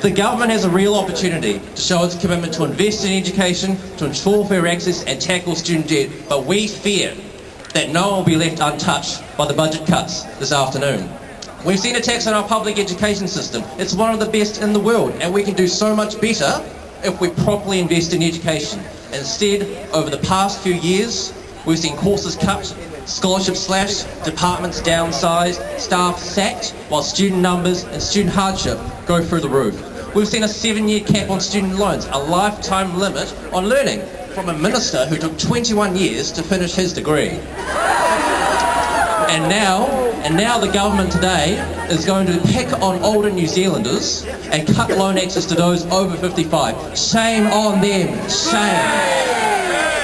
The government has a real opportunity to show its commitment to invest in education, to ensure fair access and tackle student debt, but we fear that no one will be left untouched by the budget cuts this afternoon. We've seen attacks on our public education system. It's one of the best in the world, and we can do so much better if we properly invest in education. Instead, over the past few years, we've seen courses cut, scholarships slashed, departments downsized, staff sacked, while student numbers and student hardship go through the roof. We've seen a seven-year cap on student loans, a lifetime limit on learning, from a minister who took 21 years to finish his degree. And now, and now the government today is going to pick on older New Zealanders and cut loan access to those over 55. Shame on them, shame.